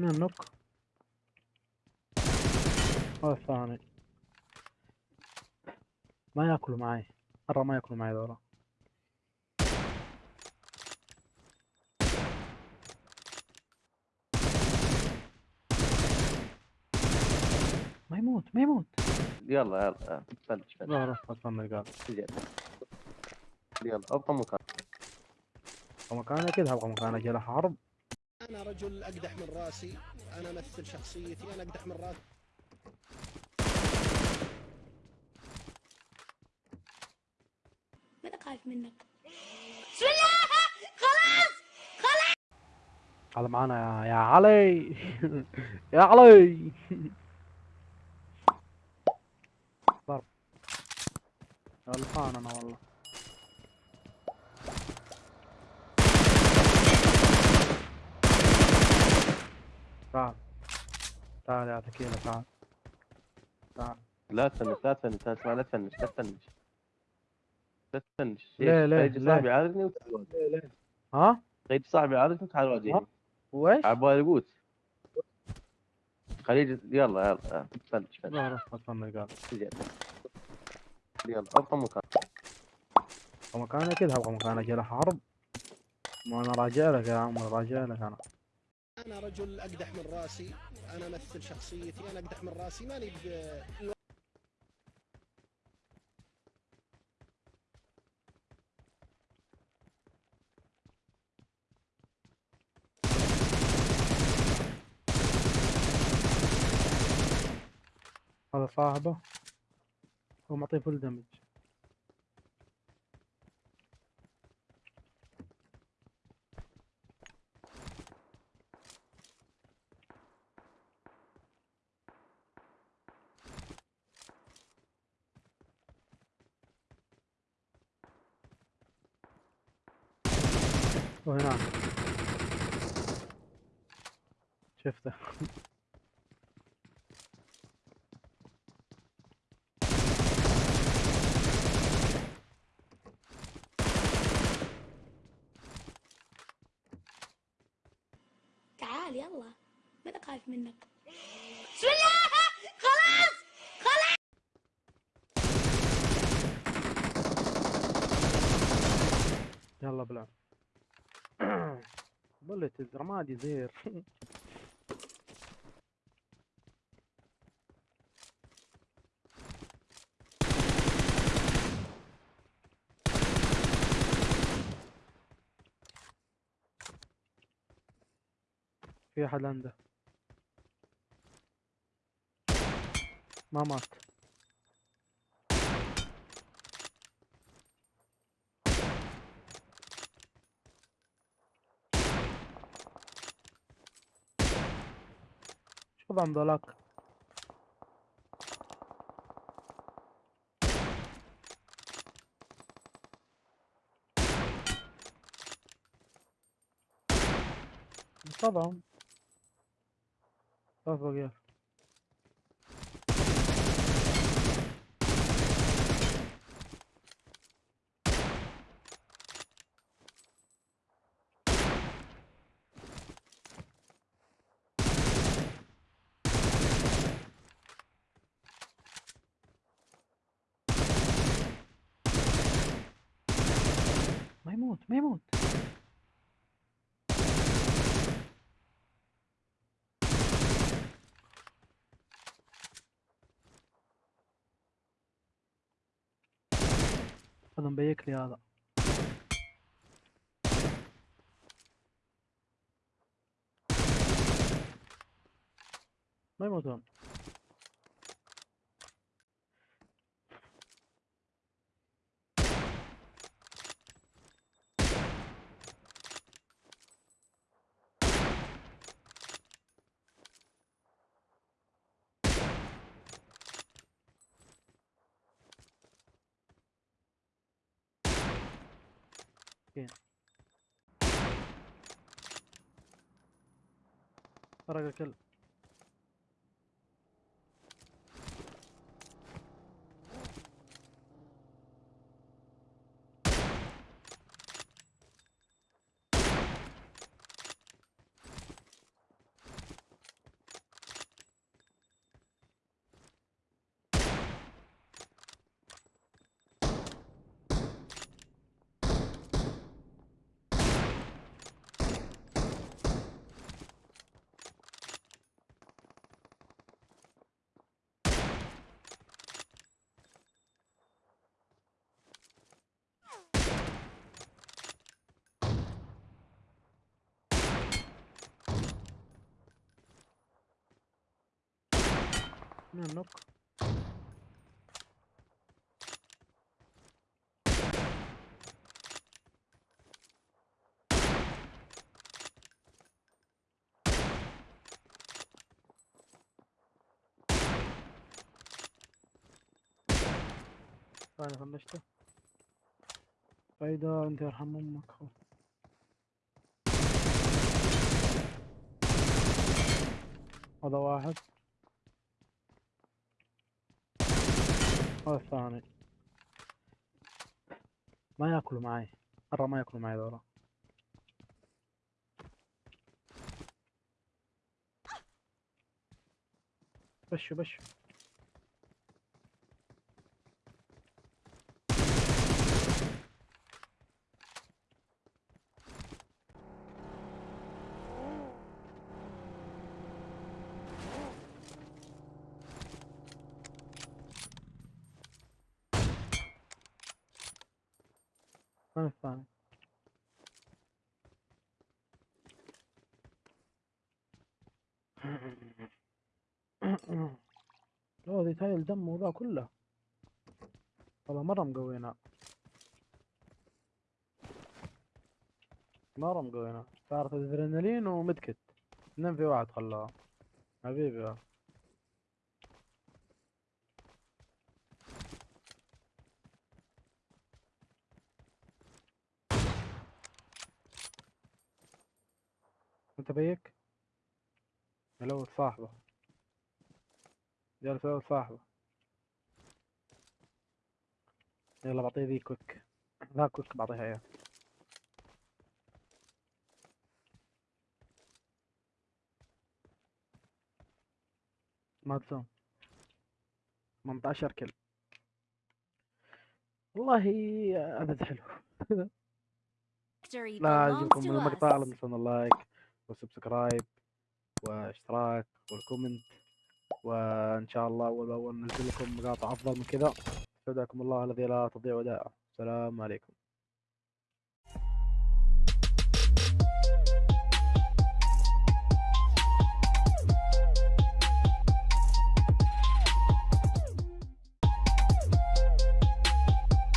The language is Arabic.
اثنين نوك هذا الثاني. ما ياكلوا معي. مرة ما ياكلوا معي ذولا. ما يموت ما يموت. يلا يلا فلش فلش لا روح استنى قال تجي. يلا. أبقى مكان. مكان أكيد أبغى مكان أجي له حرب. أنا رجل أقدح من راسي أنا أمثل شخصيتي أنا أقدح من راسي. ماذا خايف منك؟ هذا معانا يا, يا علي. يا علي. ضرب غلطان أنا والله. تعال. تعال يا تكيلة تعال. تعال. لا تفنش لا تفنش لا تسمع لا تفنش لا تفنش. لا تفنش. ليه- ليه- يجي ليه؟ صاحبي وتعال واجهني ها؟ يجي صاحبي يعارضني وتعال واجهني وإيش؟ عبالي بوت خليه يجي- يلا يلا يلا فنش فنش لا روح قال. يلا أبقى مكان. مكان أكيد أبغى مكان أجي له حرب. ما أنا راجع لك يا عمر راجع لك أنا. أنا رجل أقدح من راسي أنا أمثل شخصيتي أنا أقدح من راسي ماني ب... هذا صاحبه. هو معطيه فل دمج وهناك شفته. تعال يلا. ماذا خايف منك؟ يلا بلعب. بلت الرمادي زير في أحد عنده. ما مات. Podam do lat. Podam. Rozwój jest. يموت ما يموت. هذا مبيك لي هذا. ما يموتون سرق الكل. من النوك ثاني فنشته فايدة انت يرحم أمك خو. هذا واحد. هذا الثاني ما ياكلوا معي. مرة ما ياكلوا معي ذولا. بشوا بشوا. الثاني اوه ذي تايل دم وذا كله. والله مرة مقوينا. مرة مقوينا. صارت ادرينالين ومدكت. اثنين في واحد خلاها. حبيبي. انت بيك؟ صاحبة. جالس يلوث صاحبة. يلا بعطيه ذي كويك ذا كويك بعطيها اياه مادسون 18 كل والله عدد حلو. لا يعجبكم المقطع لا. تنسون ال like وال subscribe واشتراك وال comment وإن شاء الله أول بأول ننزل لكم مقاطع أفضل من كذا. استودعكم الله الذي لا تضيع ودائعه. السلام عليكم.